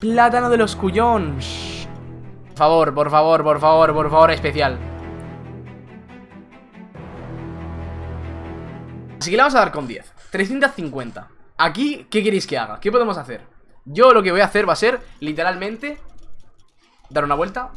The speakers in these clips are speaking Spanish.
Plátano de los cuyons. Por favor, por favor, por favor, por favor, especial. Así que le vamos a dar con 10. 350. Aquí, ¿qué queréis que haga? ¿Qué podemos hacer? Yo lo que voy a hacer va a ser, literalmente, dar una vuelta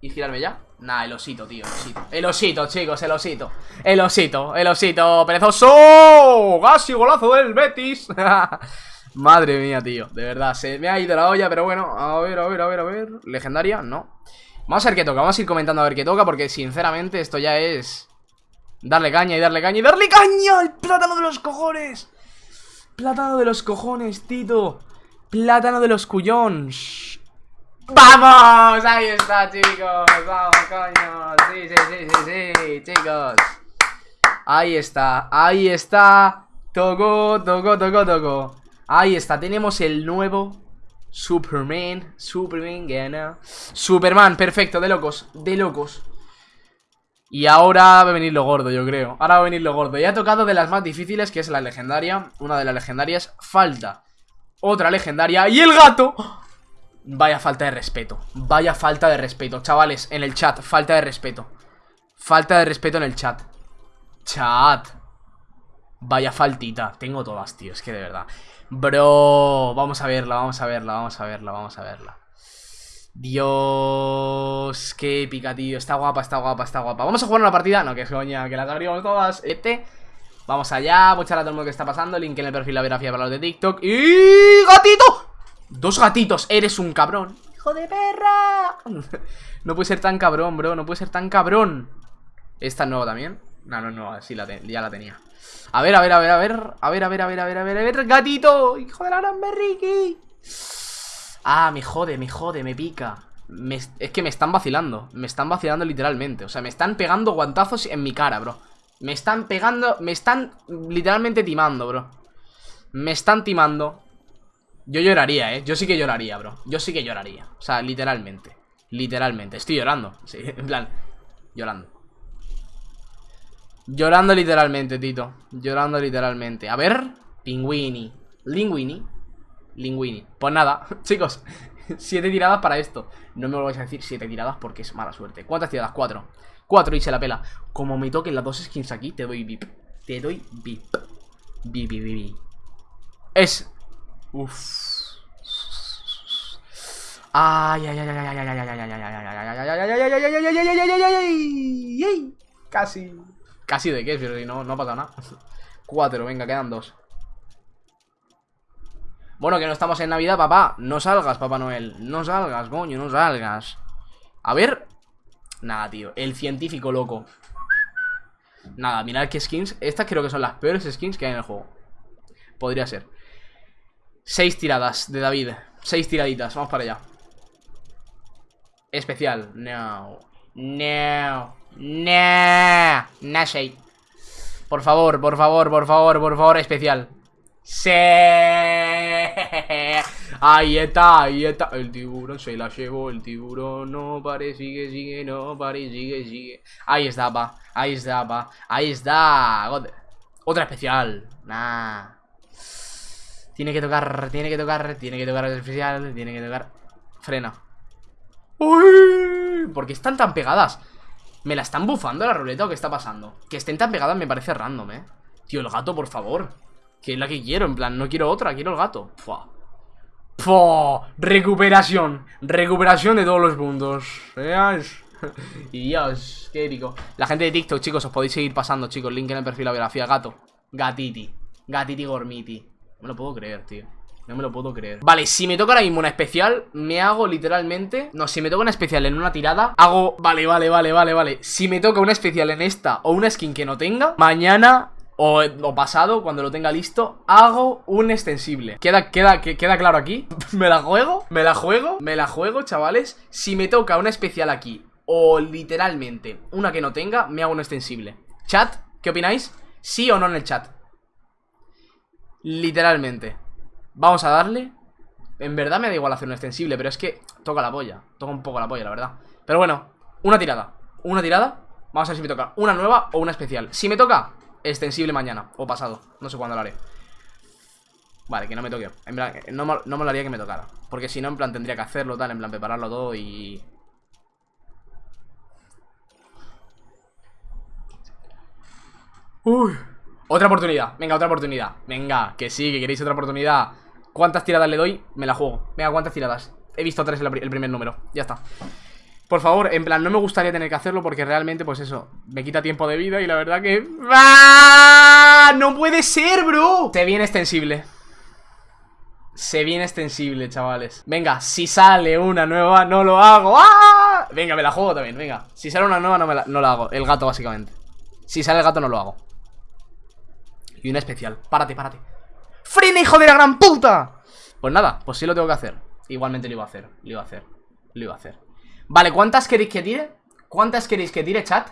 y girarme ya. Nah, el osito, tío, el osito. El osito, chicos, el osito. El osito, el osito, perezoso. Casi golazo del Betis. Madre mía, tío, de verdad, se me ha ido la olla, pero bueno, a ver, a ver, a ver, a ver. Legendaria, no. Vamos a ver qué toca, vamos a ir comentando a ver qué toca, porque sinceramente esto ya es... Darle caña y darle caña y darle caña ¡El plátano de los cojones! Plátano de los cojones, Tito Plátano de los cuyons ¡Vamos! Ahí está, chicos Vamos, coño Sí, sí, sí, sí, sí, chicos Ahí está, ahí está Toco, toco, toco, toco Ahí está, tenemos el nuevo Superman Superman gana. Superman, perfecto, de locos De locos. Y ahora va a venir lo gordo, yo creo. Ahora va a venir lo gordo. Ya ha tocado de las más difíciles, que es la legendaria. Una de las legendarias Falta Otra legendaria. Y el gato Vaya falta de respeto Vaya falta de respeto. Chavales, en el chat Falta de respeto. Falta de respeto en el chat. Chat Vaya faltita Tengo todas, tío Es que de verdad Bro Vamos a verla, vamos a verla, vamos a verla, vamos a verla Dios, qué épica, tío. Está guapa, está guapa, está guapa. Vamos a jugar una partida. No, que coña, que las abrimos todas. Este. Vamos allá. Muchas gracias a todo el mundo que está pasando. Link en el perfil, la biografía para los de TikTok. ¡Y gatito! Dos gatitos. Eres un cabrón. ¡Hijo de perra! no puede ser tan cabrón, bro. No puede ser tan cabrón. ¿Esta es nueva también? No, no, no. Sí, ya la tenía. A ver, a ver, a ver, a ver. A ver, a ver, a ver, a ver, a ver, a ver. ¡Gatito! ¡Hijo de la gran berriqui! Ah, me jode, me jode, me pica Es que me están vacilando Me están vacilando literalmente O sea, me están pegando guantazos en mi cara, bro Me están pegando, me están literalmente timando, bro Me están timando Yo lloraría, eh Yo sí que lloraría, bro Yo sí que lloraría O sea, literalmente Literalmente Estoy llorando Sí, en plan Llorando Llorando literalmente, Tito Llorando literalmente A ver Pingüini Linguini Linguini Pues nada, chicos Siete tiradas para esto No me lo vais a decir siete tiradas porque es mala suerte ¿Cuántas tiradas? Cuatro Cuatro y se la pela Como me toquen las dos skins aquí Te doy VIP Te doy VIP VIP, VIP, Es Uff Ay, ay, ay, ay, ay, ay, ay, ay, ay, ay, ay, ay, ay, ay, ay, ay, Casi Casi de qué, pero no, no ha pasado nada. Cuatro, venga, quedan dos. Bueno, que no estamos en Navidad, papá. No salgas, Papá Noel. No salgas, coño, no salgas. A ver. Nada, tío. El científico loco. Nada, mirad qué skins. Estas creo que son las peores skins que hay en el juego. Podría ser. Seis tiradas de David. Seis tiraditas, vamos para allá. Especial. No No No No Por favor, por favor, por favor, por favor, especial Sí. Ahí está, ahí está. El tiburón se la llevó, el tiburón no pare, sigue, sigue, no pare, sigue, sigue. Ahí está, pa. Ahí está, pa. Ahí está. Otra especial. Nah. Tiene que tocar, tiene que tocar, tiene que tocar especial, tiene que tocar. Frena. Uy, ¿Por qué están tan pegadas? ¿Me la están bufando la ruleta o qué está pasando? Que estén tan pegadas me parece random, eh. Tío, el gato, por favor. Que es la que quiero, en plan, no quiero otra, quiero el gato. Fua. Fua. Recuperación. Recuperación de todos los puntos. Y Dios, qué épico. La gente de TikTok, chicos, os podéis seguir pasando, chicos. Link en el perfil, la biografía, gato. Gatiti, gatiti gormiti. No me lo puedo creer, tío no me lo puedo creer Vale, si me toca ahora mismo una especial Me hago literalmente No, si me toca una especial en una tirada Hago, vale, vale, vale, vale, vale Si me toca una especial en esta O una skin que no tenga Mañana o, pasado, cuando lo tenga listo, hago un extensible. ¿Queda, queda, queda claro aquí? ¿Me la juego? ¿Me la juego? ¿Me la juego, chavales? Si me toca una especial aquí, o literalmente una que no tenga, me hago un extensible. Chat, ¿qué opináis? ¿Sí o no en el chat? Literalmente. Vamos a darle. En verdad me da igual hacer un extensible, pero es que toca la polla. Toca un poco la polla, la verdad. Pero bueno, una tirada. Una tirada. Vamos a ver si me toca una nueva o una especial. Si me toca extensible mañana o pasado. No sé cuándo lo haré. Vale, que no me toque. En plan, no, me- no molaría que me tocara. Porque si no, en plan, tendría que hacerlo, tal, en plan, prepararlo todo y... Uy. Otra oportunidad. Venga, otra oportunidad. Venga, que sí, que queréis otra oportunidad. ¿Cuántas tiradas le doy? Me la juego. Venga, ¿cuántas tiradas? He visto tres el primer número. Ya está. Por favor, en plan, no me gustaría tener que hacerlo porque realmente, pues eso, me quita tiempo de vida y la verdad que... ¡Ah! ¡No puede ser, bro! Se viene extensible. Se viene extensible, chavales. Venga, si sale una nueva, no lo hago. ¡Ah! Venga, me la juego también, venga. Si sale una nueva, no, la, no la hago. El gato, básicamente. Si sale el gato, no lo hago. Y una especial. Párate, párate. ¡Frena, hijo de la gran puta! Pues nada, pues sí lo tengo que hacer. Igualmente lo iba a hacer, lo iba a hacer, lo iba a hacer. Vale, ¿cuántas queréis que tire? ¿Cuántas queréis que tire, chat?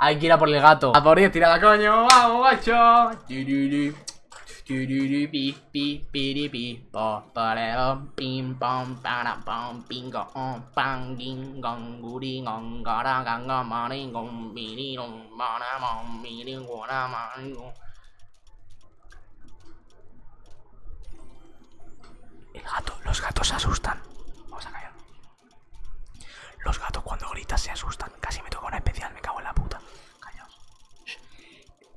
Hay que ir a por el gato. A por ir, tirada, coño. Vamos, gacho. Los gatos se asustan. Vamos a callar. Los gatos cuando gritas se asustan. Casi me toca una especial, me cago en la puta. Callaos.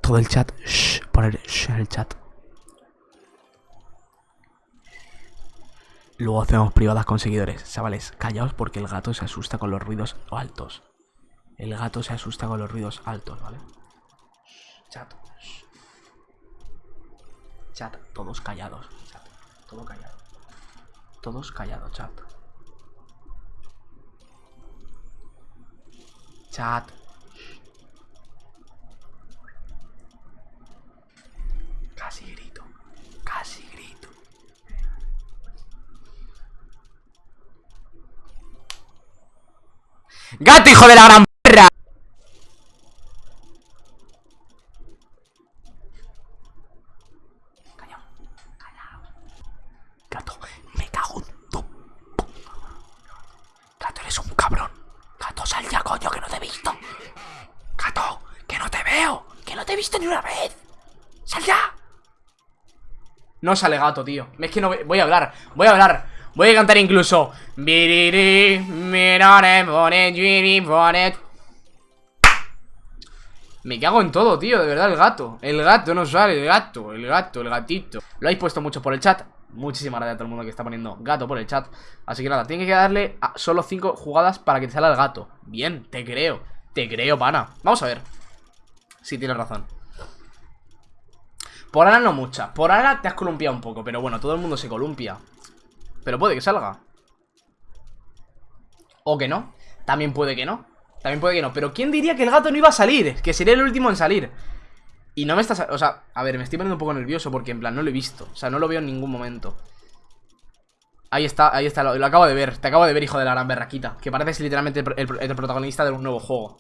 Todo el chat, shh, poner shh en el chat. Luego hacemos privadas con seguidores. Chavales, callaos porque el gato se asusta con los ruidos altos. El gato se asusta con los ruidos altos, ¿vale? Chat. Chat, todos callados. Chat, todo callado. Todos callados, chat. Chat. Casi grito. Casi grito. ¡Gato, hijo de la gran perra! Callao, callao. Gato, me cago en tu... Gato, eres un cabrón. Gato, sal ya, coño, que no te he visto. Gato, que no te veo. Que no te he visto ni una vez. Sal ya. No sale gato, tío. Es que no voy a hablar. Voy a hablar. Voy a cantar incluso. Me cago en todo, tío, de verdad, el gato El gato no sale, el gato, el gato, el gatito Lo habéis puesto mucho por el chat Muchísimas gracias a todo el mundo que está poniendo gato por el chat Así que nada, tiene que darle a solo 5 jugadas para que te salga el gato Bien, te creo, te creo, pana Vamos a ver Si tienes razón Por ahora no mucha. Por ahora te has columpiado un poco Pero bueno, todo el mundo se columpia. Pero puede que salga. O que no. También puede que no. También puede que no. Pero ¿quién diría que el gato no iba a salir? Que sería el último en salir. Y no me estás... O sea, a ver, me estoy poniendo un poco nervioso Porque en plan no lo he visto. O sea, no lo veo en ningún momento. Ahí está, ahí está, lo, acabo de ver. Te acabo de ver, hijo de la gran berraquita. Que pareces literalmente el, el- protagonista de un nuevo juego.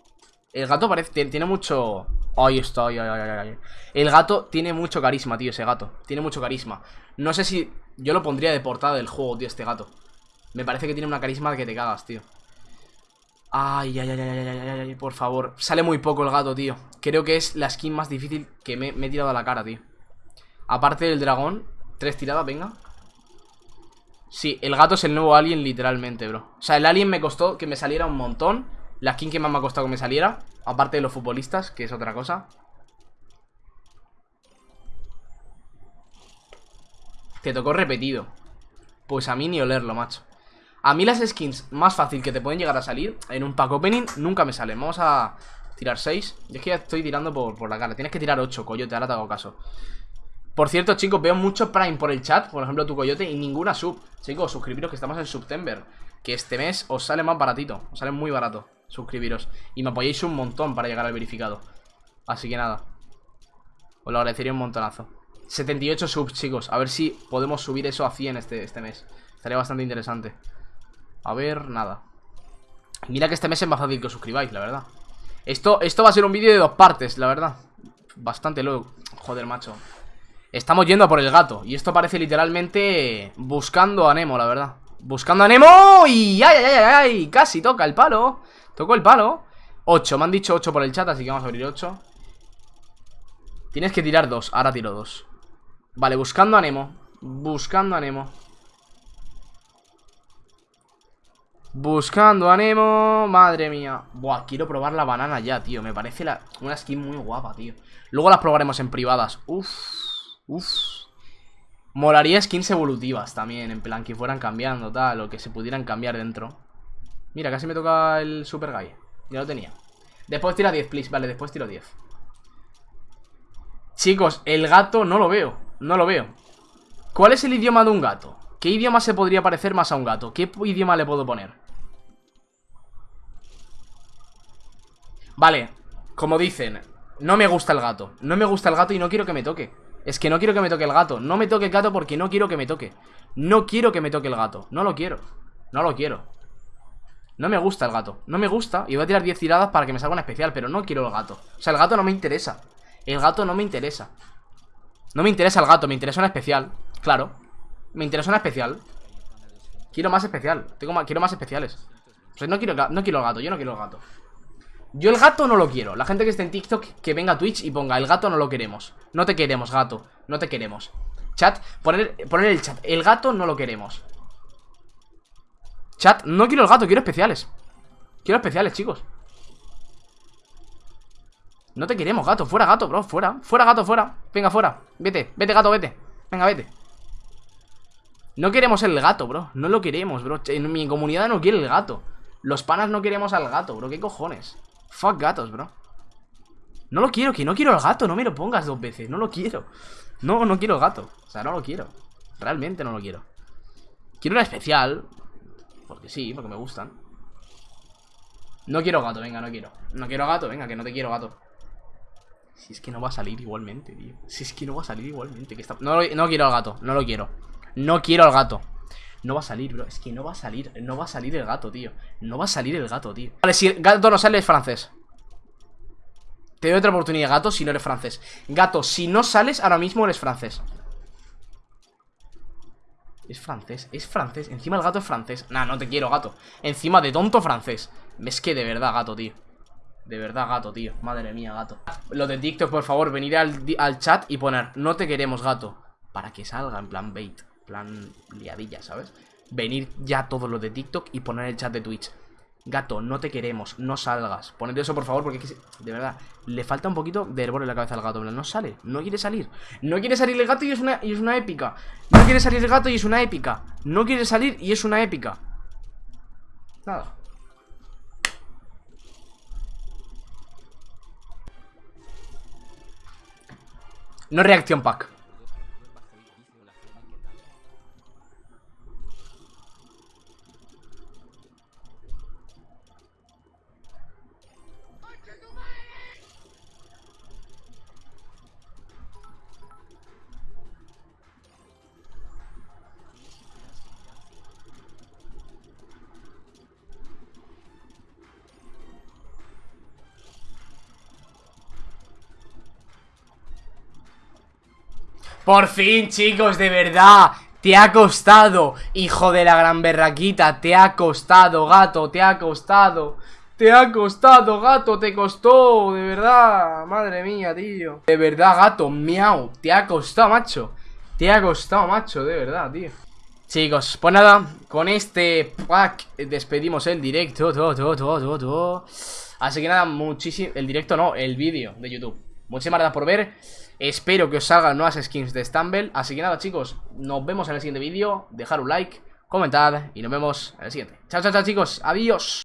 El gato parece... Tiene mucho... Ahí está, ay, ay, ay. El gato tiene mucho carisma, tío, ese gato. Tiene mucho carisma. No sé si... Yo lo pondría de portada del juego, tío, este gato. Me parece que tiene una carisma que te cagas, tío. Ay, ay, ay, ay, ay, ay, ay, ay, por favor. Sale muy poco el gato, tío. Creo que es la skin más difícil que me, me he tirado a la cara, tío. Aparte del dragón Tres tiradas, venga. Sí, el gato es el nuevo alien literalmente, bro. O sea, el alien me costó que me saliera un montón La skin que más me ha costado que me saliera Aparte de los futbolistas, que es otra cosa. Te tocó repetido. Pues a mí ni olerlo, macho. A mí las skins más fácil que te pueden llegar a salir En un pack opening nunca me salen. Vamos a tirar 6 Yo es que ya estoy tirando por, por la cara. Tienes que tirar 8, coyote, ahora te hago caso. Por cierto, chicos, veo mucho Prime por el chat. Por ejemplo, tu coyote y ninguna sub. Chicos, suscribiros que estamos en September Que este mes os sale más baratito. Os sale muy barato Suscribiros. Y me apoyáis un montón para llegar al verificado. Así que nada. Os lo agradecería un montonazo. 78 subs, chicos. A ver si podemos subir eso a 100 este, este mes. Estaría bastante interesante. A ver, nada. Mira que este mes es más fácil que os suscribáis, la verdad. Esto, esto va a ser un vídeo de dos partes, la verdad. Bastante luego Joder, macho. Estamos yendo a por el gato. Y esto parece literalmente Buscando a Nemo, la verdad Buscando a Nemo Y ay, ay, ay, ay Casi toca el palo Tocó el palo 8, me han dicho 8 por el chat Así que vamos a abrir 8 Tienes que tirar 2, ahora tiro 2 Vale, buscando a Nemo Buscando a Nemo. Buscando a Nemo. Madre mía. Buah, quiero probar la banana ya, tío. Me parece una skin muy guapa, tío. Luego las probaremos en privadas. Uf. Uf. Molaría skins evolutivas también. En plan, que fueran cambiando, tal. O que se pudieran cambiar dentro. Mira, casi me toca el Super Guy. Ya lo tenía. Después tira 10, please. Vale, después tiro 10. Chicos, el gato no lo veo. No lo veo. ¿Cuál es el idioma de un gato? ¿Qué idioma se podría parecer más a un gato? ¿Qué idioma le puedo poner? Vale, como dicen No me gusta el gato No me gusta el gato y no quiero que me toque Es que no quiero que me toque el gato. No me toque el gato porque no quiero que me toque. No quiero que me toque el gato. No lo quiero. No lo quiero. No me gusta el gato. No me gusta Y voy a tirar 10 tiradas para que me salga una especial Pero no quiero el gato. O sea, el gato no me interesa. El gato no me interesa. No me interesa el gato Me interesa una especial. Claro. Me interesa una especial. Quiero más especial. Tengo más, Quiero más especiales. O sea, no quiero, no quiero el gato Yo no quiero el gato yo el gato no lo quiero. La gente que esté en TikTok que venga a Twitch y ponga El gato no lo queremos No te queremos, gato. No te queremos. Chat, poner, poner el chat. El gato no lo queremos. Chat, no quiero el gato, quiero especiales. Quiero especiales, chicos. No te queremos, gato. Fuera, gato, bro, fuera. Fuera, gato, fuera. Venga, fuera. Vete, vete, gato, vete. Venga, vete. No queremos el gato, bro. No lo queremos, bro. En mi comunidad no quiere el gato. Los panas no queremos al gato, bro. ¿Qué cojones? Fuck gatos, bro. No lo quiero, que no quiero el gato No me lo pongas dos veces, no lo quiero. No, no quiero gato O sea, no lo quiero. Realmente no lo quiero. Quiero una especial Porque sí, porque me gustan. No quiero gato, venga, no quiero. No quiero gato, venga, que no te quiero gato. Si es que no va a salir igualmente, tío. Si es que no va a salir igualmente que está... no, no quiero al gato, no lo quiero. No quiero al gato no va a salir, bro. Es que no va a salir. No va a salir el gato, tío. No va a salir el gato, tío. Vale, si el gato no sale, es francés. Te doy otra oportunidad, gato, si no eres francés. Gato, si no sales, ahora mismo eres francés. Es francés, es francés. Encima el gato es francés. Nah, no te quiero, gato. Encima de tonto francés. Es que de verdad, gato, tío. De verdad, gato, tío. Madre mía, gato. Lo de TikTok, por favor, venir al, al chat y poner No te queremos, gato. Para que salga en plan bait plan liadilla, ¿sabes? Venir ya todo lo de TikTok y poner el chat de Twitch. Gato, no te queremos, no salgas. Poned eso, por favor, porque de verdad, le falta un poquito de hervor en la cabeza al gato. No sale, no quiere salir. No quiere salir el gato y es una, y es una épica. No quiere salir el gato y es una épica. No quiere salir y es una épica. Nada. No reacción pack. Por fin, chicos, de verdad. Te ha costado, hijo de la gran berraquita. Te ha costado, gato, te ha costado. Te ha costado, gato, te costó De verdad, madre mía, tío. De verdad, gato, miau. Te ha costado, macho. Te ha costado, macho, de verdad, tío. Chicos, pues nada, con este pack despedimos el directo Así que nada, muchísimo El directo no, el vídeo de YouTube. Muchísimas gracias por ver Espero que os salgan nuevas skins de Stumble. Así que nada chicos, nos vemos en el siguiente vídeo. Dejar un like, comentar y nos vemos en el siguiente. Chao, chao, chao chicos, adiós